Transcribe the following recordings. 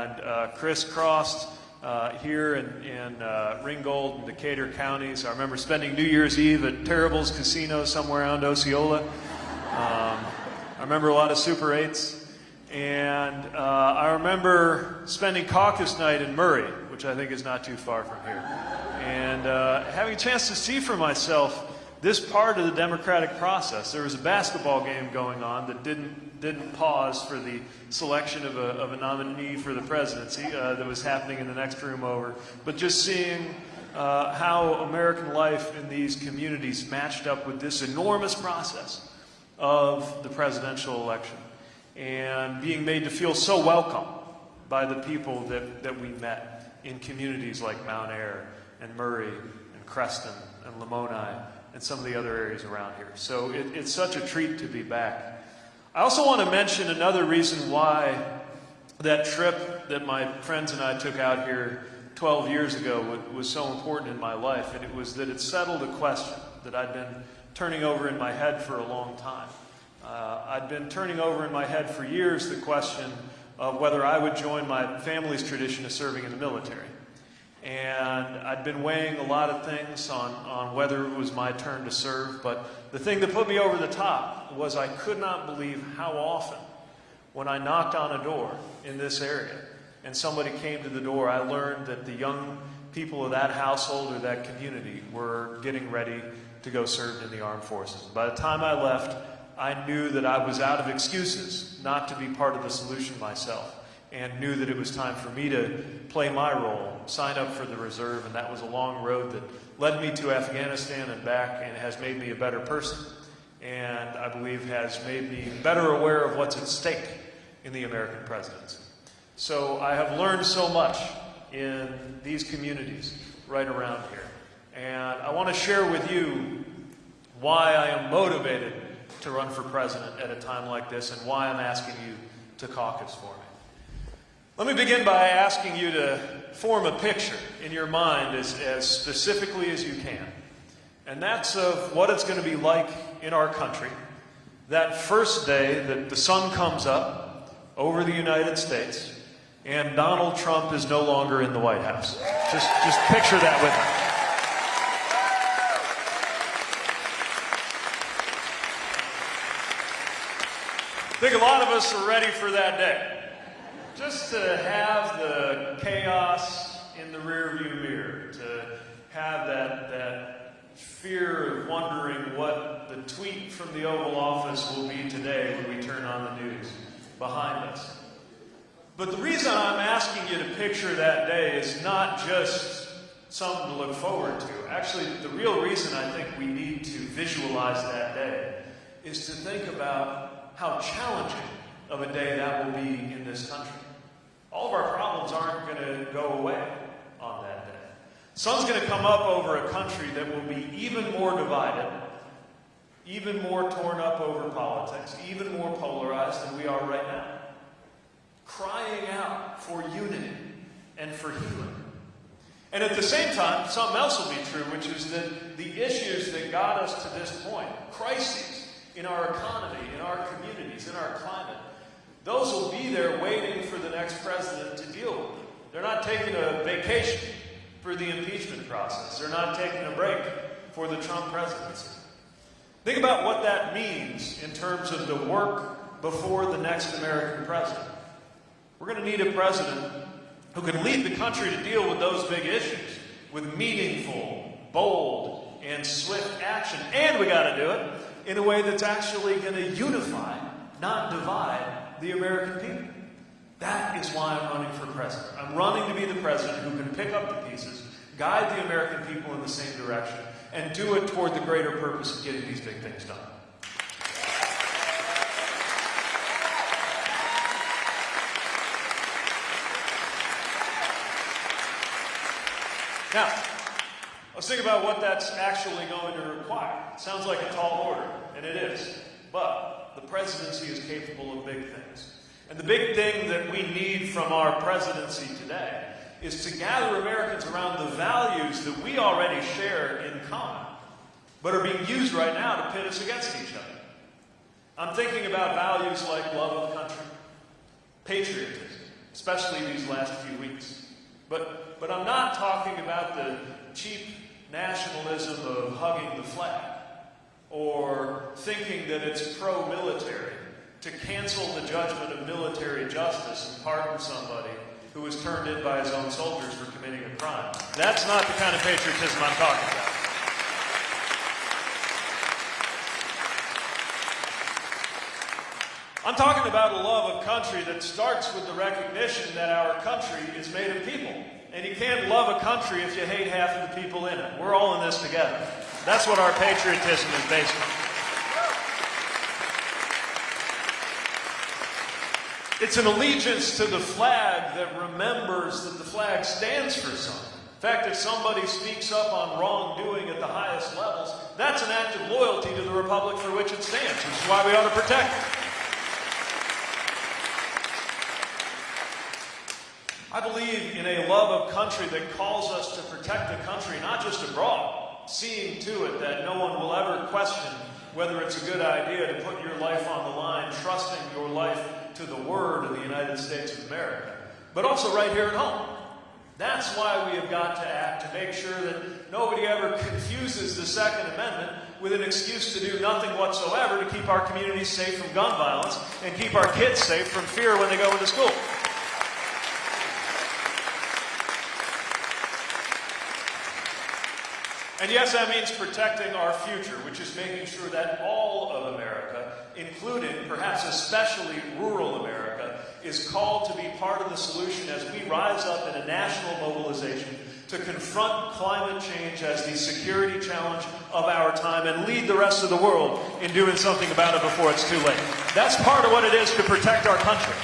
and uh, crisscrossed uh, here in, in uh, Ringgold and Decatur counties. I remember spending New Year's Eve at Terrible's Casino somewhere around Osceola. Um, I remember a lot of Super 8s. And uh, I remember spending caucus night in Murray, which I think is not too far from here. And uh, having a chance to see for myself this part of the democratic process. There was a basketball game going on that didn't, didn't pause for the selection of a, of a nominee for the presidency uh, that was happening in the next room over. But just seeing uh, how American life in these communities matched up with this enormous process of the presidential election and being made to feel so welcome by the people that, that we met in communities like Mount Ayr and Murray and Creston and Lamoni and some of the other areas around here. So it, it's such a treat to be back. I also want to mention another reason why that trip that my friends and I took out here 12 years ago was so important in my life, and it was that it settled a question that I'd been turning over in my head for a long time. Uh, I'd been turning over in my head for years the question of whether I would join my family's tradition of serving in the military. And I'd been weighing a lot of things on, on whether it was my turn to serve, but the thing that put me over the top was I could not believe how often, when I knocked on a door in this area and somebody came to the door, I learned that the young people of that household or that community were getting ready to go serve in the armed forces. By the time I left, I knew that I was out of excuses not to be part of the solution myself and knew that it was time for me to play my role, sign up for the reserve, and that was a long road that led me to Afghanistan and back and has made me a better person. And I believe has made me better aware of what's at stake in the American presidency. So I have learned so much in these communities right around here. And I want to share with you why I am motivated to run for president at a time like this and why I'm asking you to caucus for me. Let me begin by asking you to form a picture in your mind as, as specifically as you can. And that's of what it's going to be like in our country that first day that the sun comes up over the United States and Donald Trump is no longer in the White House. Just, just picture that with me. I think a lot of us are ready for that day just to have the chaos in the rearview mirror, to have that, that fear of wondering what the tweet from the Oval Office will be today when we turn on the news behind us. But the reason I'm asking you to picture that day is not just something to look forward to. Actually, the real reason I think we need to visualize that day is to think about how challenging of a day that will be in this country. All of our problems aren't going to go away on that day. Sun's going to come up over a country that will be even more divided, even more torn up over politics, even more polarized than we are right now. Crying out for unity and for healing. And at the same time, something else will be true, which is that the issues that got us to this point, crises in our economy, in our communities, in our climate, those will be there waiting for the next president to deal with them. They're not taking a vacation for the impeachment process. They're not taking a break for the Trump presidency. Think about what that means in terms of the work before the next American president. We're going to need a president who can lead the country to deal with those big issues with meaningful, bold, and swift action. And we got to do it in a way that's actually going to unify, not divide, the American people. That is why I'm running for president. I'm running to be the president who can pick up the pieces, guide the American people in the same direction, and do it toward the greater purpose of getting these big things done. Now, let's think about what that's actually going to require. It sounds like a tall order, and it is. But the presidency is capable of big things. And the big thing that we need from our presidency today is to gather Americans around the values that we already share in common, but are being used right now to pit us against each other. I'm thinking about values like love of country, patriotism, especially these last few weeks. But, but I'm not talking about the cheap nationalism of hugging the flag or thinking that it's pro military to cancel the judgment of military justice and pardon somebody who was turned in by his own soldiers for committing a crime. That's not the kind of patriotism I'm talking about. I'm talking about a love of country that starts with the recognition that our country is made of people. And you can't love a country if you hate half of the people in it. We're all in this together. That's what our patriotism is based on. It's an allegiance to the flag that remembers that the flag stands for something. In fact, if somebody speaks up on wrongdoing at the highest levels, that's an act of loyalty to the republic for which it stands, which is why we ought to protect it. I believe in a love of country that calls us to protect the country, not just abroad, seeing to it that no one will ever question whether it's a good idea to put your life on the line, trusting your life to the word of the United States of America, but also right here at home. That's why we have got to act to make sure that nobody ever confuses the Second Amendment with an excuse to do nothing whatsoever to keep our communities safe from gun violence and keep our kids safe from fear when they go into school. And yes, that means protecting our future, which is making sure that all of America, including perhaps especially rural America, is called to be part of the solution as we rise up in a national mobilization to confront climate change as the security challenge of our time and lead the rest of the world in doing something about it before it's too late. That's part of what it is to protect our country.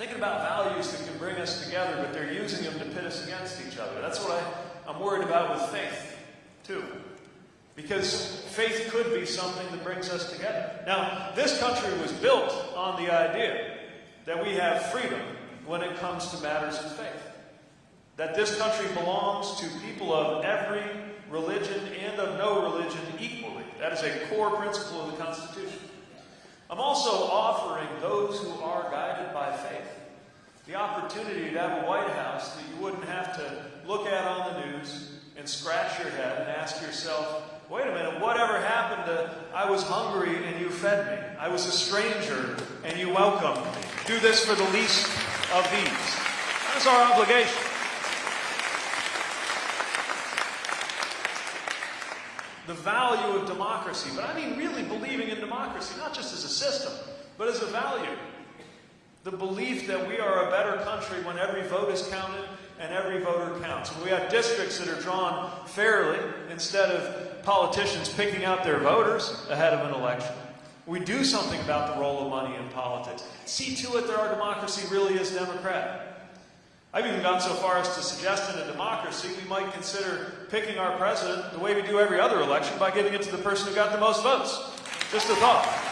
Thinking about values that can bring us together, but they're using them to pit us against each other. That's what I, I'm worried about with faith, too. Because faith could be something that brings us together. Now, this country was built on the idea that we have freedom when it comes to matters of faith. That this country belongs to people of every religion and of no religion equally. That is a core principle of the Constitution. I'm also offering those who are guided by faith the opportunity to have a White House that you wouldn't have to look at on the news and scratch your head and ask yourself, wait a minute, whatever happened to I was hungry and you fed me? I was a stranger and you welcomed me. Do this for the least of these. That's our obligation. the value of democracy, but I mean really believing in democracy, not just as a system, but as a value. The belief that we are a better country when every vote is counted and every voter counts. When we have districts that are drawn fairly instead of politicians picking out their voters ahead of an election. We do something about the role of money in politics. See to it that our democracy really is democratic. I've even gone so far as to suggest in a democracy we might consider picking our president the way we do every other election by giving it to the person who got the most votes. Just a thought.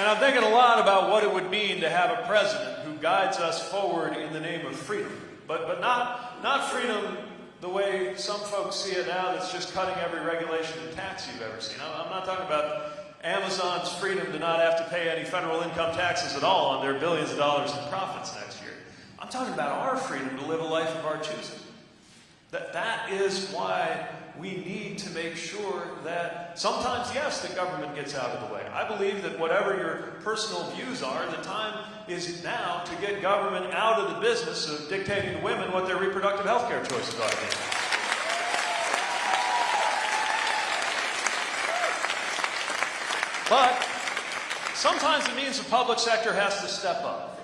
And I'm thinking a lot about what it would mean to have a president who guides us forward in the name of freedom. But, but not, not freedom the way some folks see it now that's just cutting every regulation and tax you've ever seen. I'm, not talking about Amazon's freedom to not have to pay any federal income taxes at all on their billions of dollars in profits next year. I'm talking about our freedom to live a life of our choosing. That, that is why we need to make sure that sometimes, yes, the government gets out of the way. I believe that whatever your personal views are, the time is now to get government out of the business of dictating to women what their reproductive health care choices be. But sometimes it means the public sector has to step up.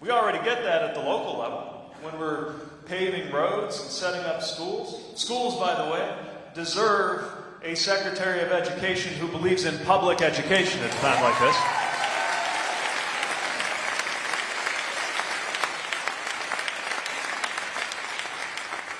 We already get that at the local level when we're paving roads and setting up schools. Schools, by the way, deserve a Secretary of Education who believes in public education at a time like this.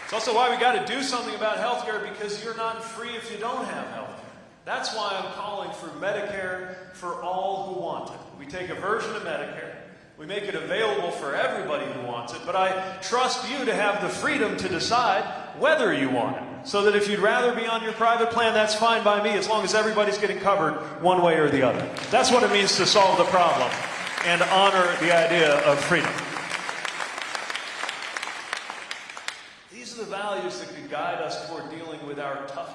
It's also why we got to do something about health care because you're not free if you don't have health care. That's why I'm calling for Medicare for all who want it. We take a version of Medicare, we make it available for everybody who wants it, but I trust you to have the freedom to decide whether you want it. So that if you'd rather be on your private plan, that's fine by me as long as everybody's getting covered one way or the other. That's what it means to solve the problem and honor the idea of freedom. These are the values that could guide us toward dealing with our toughest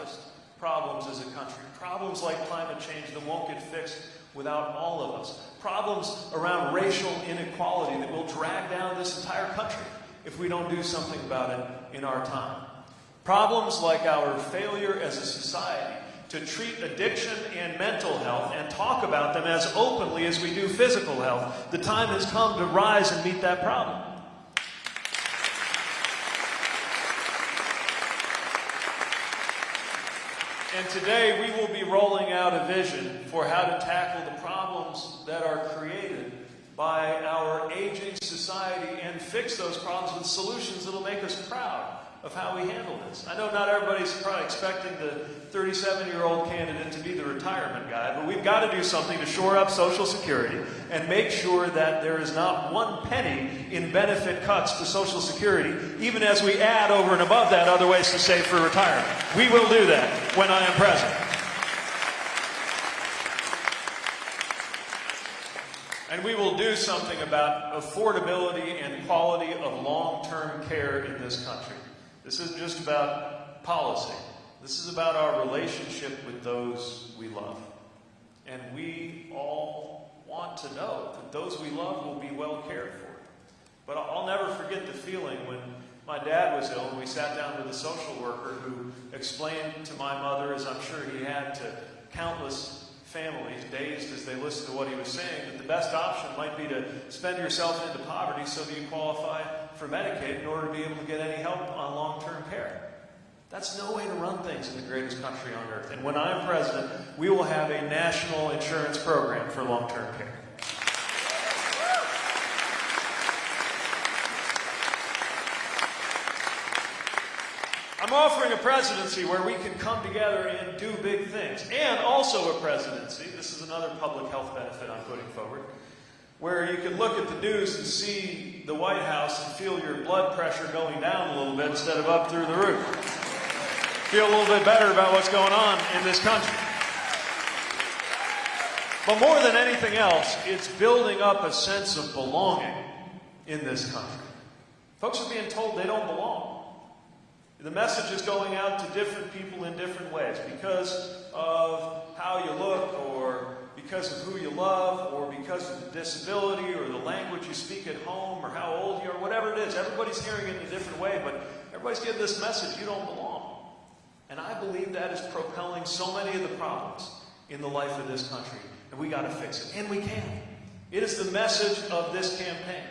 problems as a country. Problems like climate change that won't get fixed without all of us. Problems around racial inequality that will drag down this entire country if we don't do something about it in our time. Problems like our failure as a society to treat addiction and mental health and talk about them as openly as we do physical health. The time has come to rise and meet that problem. And today we will be rolling out a vision for how to tackle the problems that are created by our aging society and fix those problems with solutions that will make us proud of how we handle this. I know not everybody's probably expecting the 37-year-old candidate to be the retirement guy, but we've got to do something to shore up Social Security and make sure that there is not one penny in benefit cuts to Social Security, even as we add over and above that other ways to save for retirement. We will do that when I am president. And we will do something about affordability and quality of long-term care in this country. This isn't just about policy. This is about our relationship with those we love. And we all want to know that those we love will be well cared for. But I'll never forget the feeling when my dad was ill and we sat down with a social worker who explained to my mother, as I'm sure he had to countless families, dazed as they listened to what he was saying, that the best option might be to spend yourself into poverty so that you qualify for Medicaid in order to be able to get any help on long-term care. That's no way to run things in the greatest country on earth. And when I'm president, we will have a national insurance program for long-term care. I'm offering a presidency where we can come together and do big things. And also a presidency, this is another public health benefit I'm putting forward, where you can look at the news and see the White House and feel your blood pressure going down a little bit instead of up through the roof. Feel a little bit better about what's going on in this country. But more than anything else, it's building up a sense of belonging in this country. Folks are being told they don't belong. The message is going out to different people in different ways because of how you look or because of who you love or because of the disability or the language you speak at home or how old you are, whatever it is. Everybody's hearing it in a different way, but everybody's getting this message, you don't belong. And I believe that is propelling so many of the problems in the life of this country. And we got to fix it. And we can. It is the message of this campaign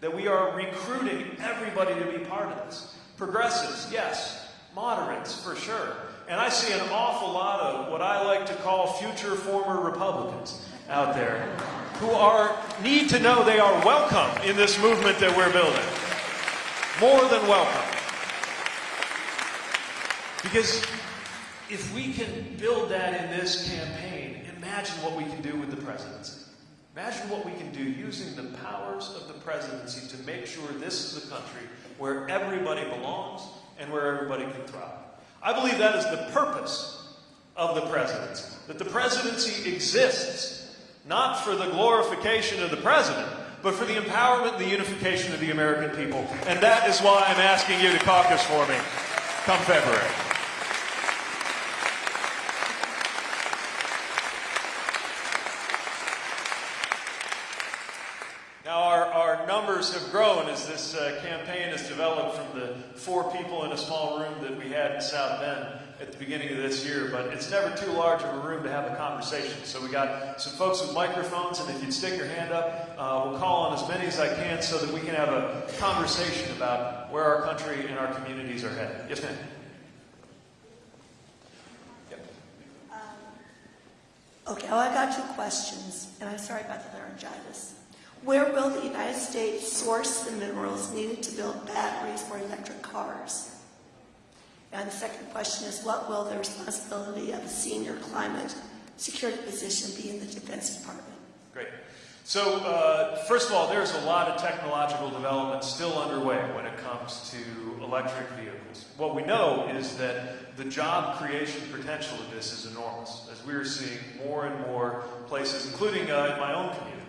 that we are recruiting everybody to be part of this. Progressives, yes. Moderates, for sure. And I see an awful lot of what I like to call future former Republicans out there who are need to know they are welcome in this movement that we're building. More than welcome. Because if we can build that in this campaign, imagine what we can do with the presidency. Imagine what we can do using the powers of the presidency to make sure this is a country where everybody belongs and where everybody can thrive. I believe that is the purpose of the presidency. That the presidency exists not for the glorification of the president, but for the empowerment and the unification of the American people. And that is why I'm asking you to caucus for me come February. Now, our, our numbers have grown as this uh, campaign has developed from the four people in a small room that we had in South Bend at the beginning of this year, but it's never too large of a room to have a conversation. So we got some folks with microphones, and if you'd stick your hand up, uh, we'll call on as many as I can so that we can have a conversation about where our country and our communities are headed. Yes, ma'am. Okay, well, I got two questions, and I'm sorry about the laryngitis. Where will the United States source the minerals needed to build batteries for electric cars? And the second question is, what will the responsibility of a senior climate security position be in the Defense Department? Great. So, uh, first of all, there's a lot of technological development still underway when it comes to electric vehicles. What we know is that the job creation potential of this is enormous, as we are seeing more and more places, including uh, in my own community,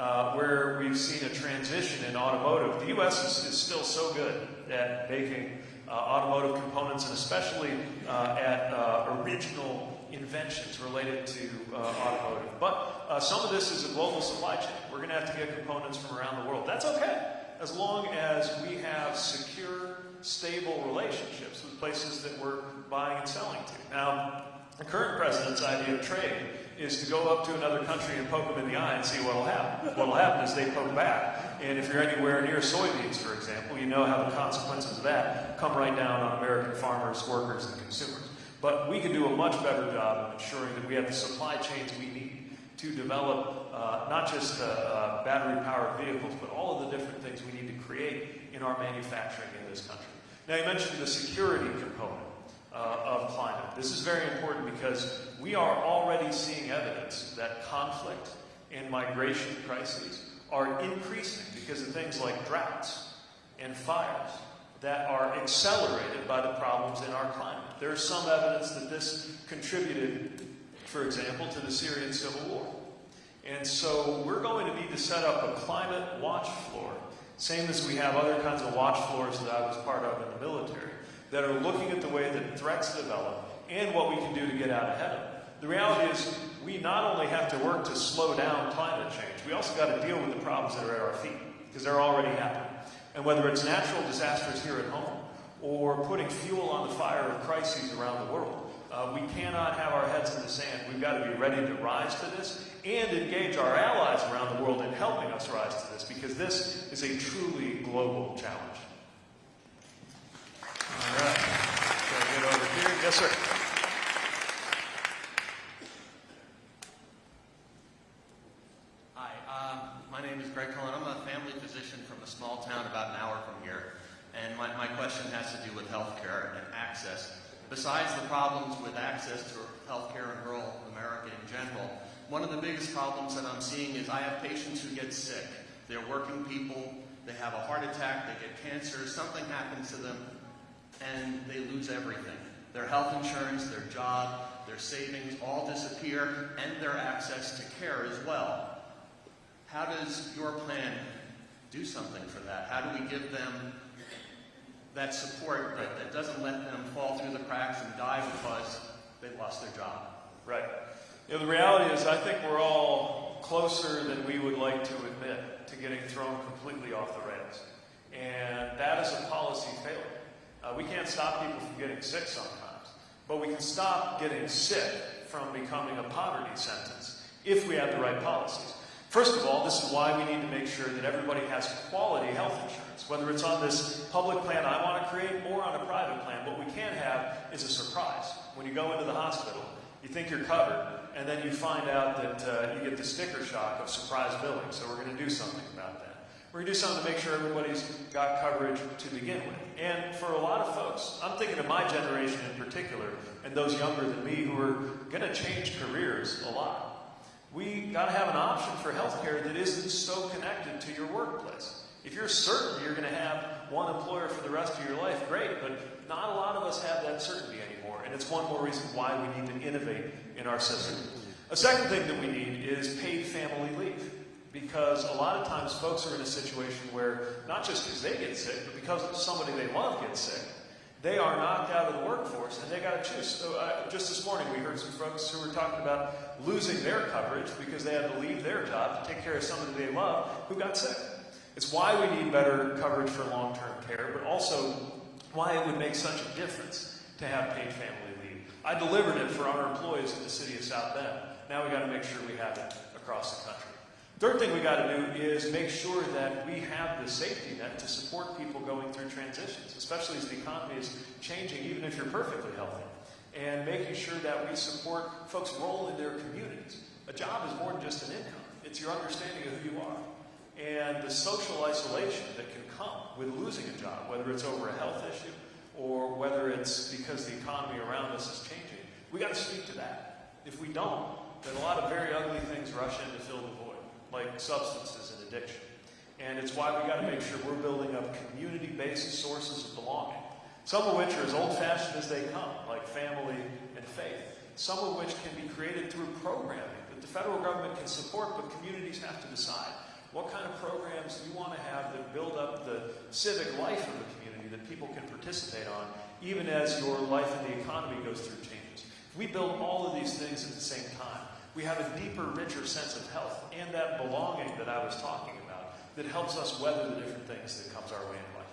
uh, where we've seen a transition in automotive. The U.S. is, is still so good at making uh, automotive components, and especially uh, at uh, original inventions related to uh, automotive. But some of this is a global supply chain. We're going to have to get components from around the world. That's okay, as long as we have secure, stable relationships with places that we're buying and selling to. Now, the current president's idea of trade is to go up to another country and poke them in the eye and see what'll happen. What'll happen is they poke back. And if you're anywhere near soybeans, for example, you know how the consequences of that come right down on American farmers, workers, and consumers. But we can do a much better job of ensuring that we have the supply chains we need to develop uh, not just uh, uh, battery-powered vehicles, but all of the different things we need to create in our manufacturing in this country. Now, you mentioned the security component uh, of climate. This is very important because we are already seeing evidence that conflict and migration crises are increasing because of things like droughts and fires that are accelerated by the problems in our climate. There's some evidence that this contributed, for example, to the Syrian civil war. And so we're going to need to set up a climate watch floor, same as we have other kinds of watch floors that I was part of in the military, that are looking at the way that threats develop and what we can do to get out ahead of them. The reality is we not only have to work to slow down climate change, we also got to deal with the problems that are at our feet, because they're already happening. And whether it's natural disasters here at home or putting fuel on the fire of crises around the world, uh, we cannot have our heads in the sand. We've got to be ready to rise to this and engage our allies around the world in helping us rise to this because this is a truly global challenge. All right. Can I get over here? Yes, sir. Hi, um, my name is Greg Cullen. I'm a family physician from a small town about an hour from here. And my, my question has to do with healthcare and access. Besides the problems with access to healthcare in rural America in general, one of the biggest problems that I'm seeing is I have patients who get sick. They're working people, they have a heart attack, they get cancer, something happens to them, and they lose everything. Their health insurance, their job, their savings all disappear, and their access to care as well. How does your plan do something for that? How do we give them that support that, that doesn't let them fall through the cracks and die because they lost their job? Right. You know, the reality is, I think we're all closer than we would like to admit to getting thrown completely off the rails. And that is a policy failure. Uh, we can't stop people from getting sick sometimes, but we can stop getting sick from becoming a poverty sentence if we have the right policies. First of all, this is why we need to make sure that everybody has quality health insurance, whether it's on this public plan I want to create or on a private plan. What we can't have is a surprise. When you go into the hospital, you think you're covered, and then you find out that uh, you get the sticker shock of surprise billing. So we're going to do something about that. We're going to do something to make sure everybody's got coverage to begin with. And for a lot of folks, I'm thinking of my generation in particular, and those younger than me who are going to change careers a lot. We got to have an option for healthcare that isn't so connected to your workplace. If you're certain you're going to have one employer for the rest of your life, great, but not a lot of us have that certainty anymore, and it's one more reason why we need to innovate in our system. A second thing that we need is paid family leave, because a lot of times folks are in a situation where not just because they get sick, but because somebody they love gets sick, they are knocked out of the workforce and they got to choose. So, uh, just this morning, we heard some folks who were talking about losing their coverage because they had to leave their job to take care of somebody they love who got sick. It's why we need better coverage for long term care, but also why it would make such a difference to have paid family leave. I delivered it for our employees in the city of South Bend. Now we got to make sure we have it across the country. Third thing we got to do is make sure that we have the safety net to support people going through transitions, especially as the economy is changing, even if you're perfectly healthy. And making sure that we support folks' role in their communities. A job is more than just an income. It's your understanding of who you are. And the social isolation that can come with losing a job, whether it's over a health issue or whether it's because the economy around us is changing, we got to speak to that. If we don't, then a lot of very ugly things rush in to fill the void. Like substances and addiction. And it's why we got to make sure we're building up community-based sources of belonging. Some of which are as old-fashioned as they come, like family and faith. Some of which can be created through programming that the federal government can support, but communities have to decide. What kind of programs you want to have that build up the civic life of the community that people can participate on, even as your life and the economy goes through changes? If we build all of these things at the same time, we have a deeper, richer sense of health and that belonging that I was talking about that helps us weather the different things that comes our way in life.